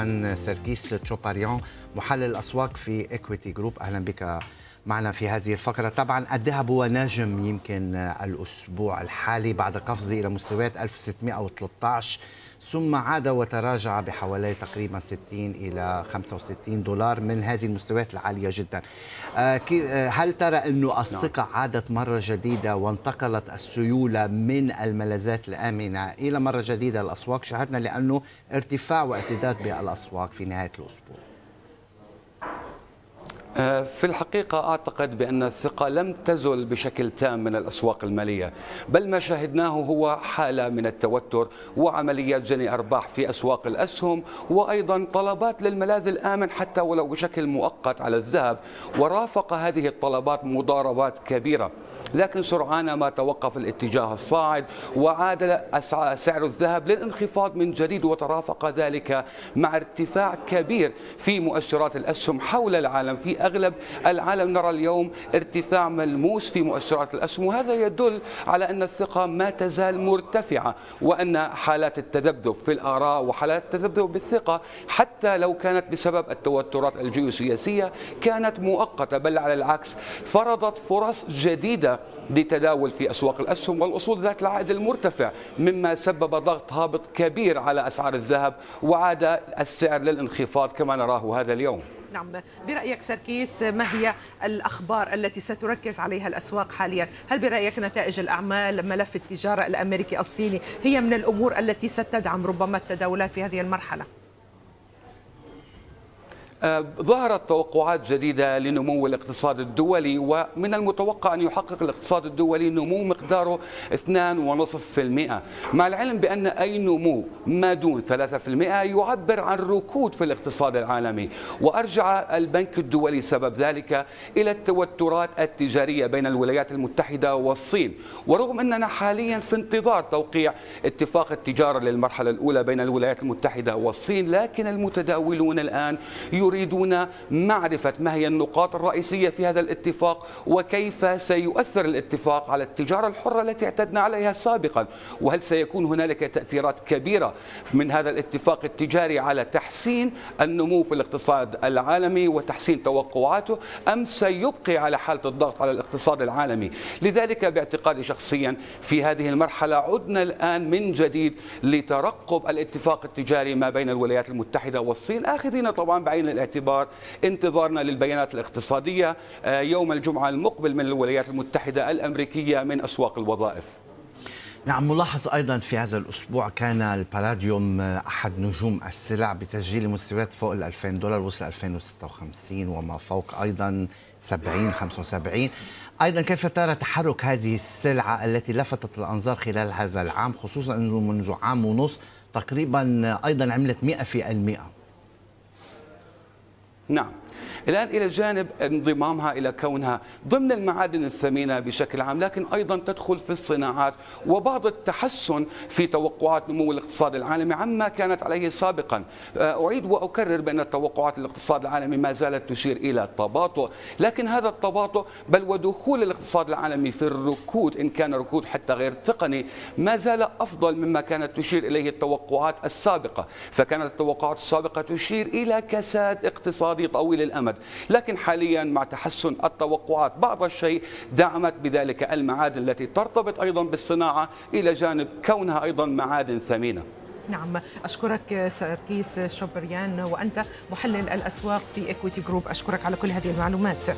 عمان سيركيس تشوباريون محلل الأسواق في Equiti Group أهلا بك معنا في هذه الفقرة. طبعا الذهب هو نجم يمكن الأسبوع الحالي بعد قفزه إلى مستويات 1613 ثم عاد وتراجع بحوالي تقريبا 60 إلى 65 دولار من هذه المستويات العالية جدا. هل ترى أنه الثقة عادت مرة جديدة وانتقلت السيولة من الملاذات الآمنة إلى مرة جديدة الأسواق؟ شاهدنا لأنه ارتفاع وارتداد بالأسواق في نهاية الأسبوع. في الحقيقة أعتقد بأن الثقة لم تزل بشكل تام من الأسواق المالية بل ما شاهدناه هو حالة من التوتر وعمليات جني أرباح في أسواق الأسهم وأيضا طلبات للملاذ الآمن حتى ولو بشكل مؤقت على الذهب ورافق هذه الطلبات مضاربات كبيرة. لكن سرعان ما توقف الاتجاه الصاعد وعاد سعر الذهب للانخفاض من جديد وترافق ذلك مع ارتفاع كبير في مؤشرات الأسهم حول العالم في أغلب العالم نرى اليوم ارتفاع ملموس في مؤشرات الأسهم وهذا يدل على أن الثقة ما تزال مرتفعة وأن حالات التذبذب في الآراء وحالات التذبذب بالثقة حتى لو كانت بسبب التوترات الجيوسياسية كانت مؤقتة بل على العكس فرضت فرص جديدة لتداول في أسواق الأسهم والأصول ذات العائد المرتفع مما سبب ضغط هابط كبير على أسعار الذهب وعاد السعر للانخفاض كما نراه هذا اليوم. نعم برأيك سركيس ما هي الأخبار التي ستركز عليها الأسواق حاليا؟ هل برأيك نتائج الأعمال ملف التجارة الأمريكي الصيني هي من الأمور التي ستدعم ربما التداولات في هذه المرحلة؟ ظهرت توقعات جديدة لنمو الاقتصاد الدولي ومن المتوقع أن يحقق الاقتصاد الدولي نمو مقداره 2.5% مع العلم بأن أي نمو ما دون 3% يعبر عن ركود في الاقتصاد العالمي. وأرجع البنك الدولي سبب ذلك إلى التوترات التجارية بين الولايات المتحدة والصين. ورغم أننا حاليا في انتظار توقيع اتفاق التجارة للمرحلة الأولى بين الولايات المتحدة والصين لكن المتداولون الآن يريدون معرفة ما هي النقاط الرئيسية في هذا الاتفاق وكيف سيؤثر الاتفاق على التجارة الحرة التي اعتدنا عليها سابقا؟ وهل سيكون هنالك تأثيرات كبيرة من هذا الاتفاق التجاري على تحسين النمو في الاقتصاد العالمي وتحسين توقعاته أم سيبقي على حالة الضغط على الاقتصاد العالمي؟ لذلك باعتقادي شخصيا في هذه المرحلة عدنا الآن من جديد لترقب الاتفاق التجاري ما بين الولايات المتحدة والصين آخذين طبعا بعين الاعتبار انتظارنا للبيانات الاقتصادية يوم الجمعة المقبل من الولايات المتحدة الأمريكية من أسواق الوظائف. نعم ملاحظ أيضا في هذا الأسبوع كان البالاديوم أحد نجوم السلع بتسجيل مستويات فوق ال 2000 دولار وصل 2056 وما فوق أيضا 70 75 أيضا كيف ترى تحرك هذه السلعة التي لفتت الأنظار خلال هذا العام خصوصا انه منذ عام ونص تقريبا أيضا عملت 100% نعم الآن إلى جانب انضمامها إلى كونها ضمن المعادن الثمينة بشكل عام لكن أيضا تدخل في الصناعات وبعض التحسن في توقعات نمو الاقتصاد العالمي عما كانت عليه سابقا. أعيد وأكرر بأن توقعات الاقتصاد العالمي ما زالت تشير إلى تباطؤ لكن هذا التباطؤ بل ودخول الاقتصاد العالمي في الركود إن كان ركود حتى غير تقني ما زال أفضل مما كانت تشير إليه التوقعات السابقة. فكانت التوقعات السابقة تشير إلى كساد اقتصادي طويل الأمد. لكن حاليا مع تحسن التوقعات بعض الشيء دعمت بذلك المعادن التي ترتبط أيضا بالصناعة إلى جانب كونها أيضا معادن ثمينة. نعم أشكرك سركيس شوبريان وأنت محلل الأسواق في Equiti Group أشكرك على كل هذه المعلومات.